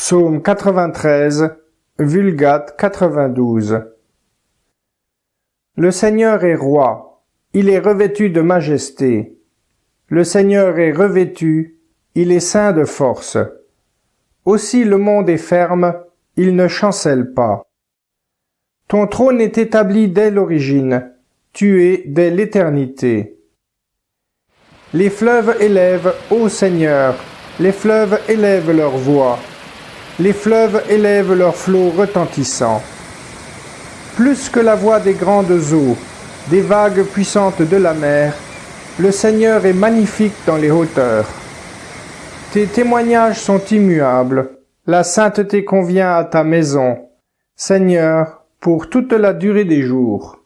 Psaume 93, Vulgate 92. Le Seigneur est roi, il est revêtu de majesté. Le Seigneur est revêtu, il est saint de force. Aussi le monde est ferme, il ne chancelle pas. Ton trône est établi dès l'origine, tu es dès l'éternité. Les fleuves élèvent, ô Seigneur, les fleuves élèvent leur voix les fleuves élèvent leurs flots retentissants. Plus que la voix des grandes eaux, des vagues puissantes de la mer, le Seigneur est magnifique dans les hauteurs. Tes témoignages sont immuables, la sainteté convient à ta maison, Seigneur, pour toute la durée des jours.